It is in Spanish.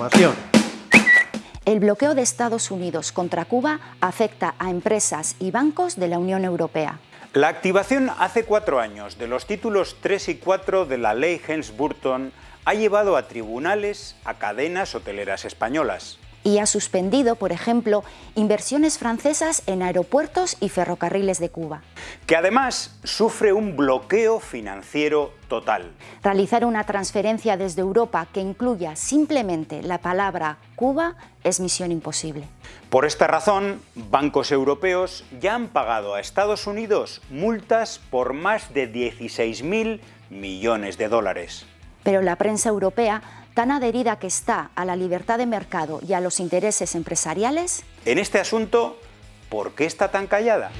información. El bloqueo de Estados Unidos contra Cuba afecta a empresas y bancos de la Unión Europea. La activación hace cuatro años de los títulos 3 y 4 de la ley Helms-Burton ha llevado a tribunales a cadenas hoteleras españolas y ha suspendido, por ejemplo, inversiones francesas en aeropuertos y ferrocarriles de Cuba. Que además sufre un bloqueo financiero total. Realizar una transferencia desde Europa que incluya simplemente la palabra Cuba es misión imposible. Por esta razón, bancos europeos ya han pagado a Estados Unidos multas por más de 16.000 millones de dólares. Pero la prensa europea tan adherida que está a la libertad de mercado y a los intereses empresariales? En este asunto, ¿por qué está tan callada?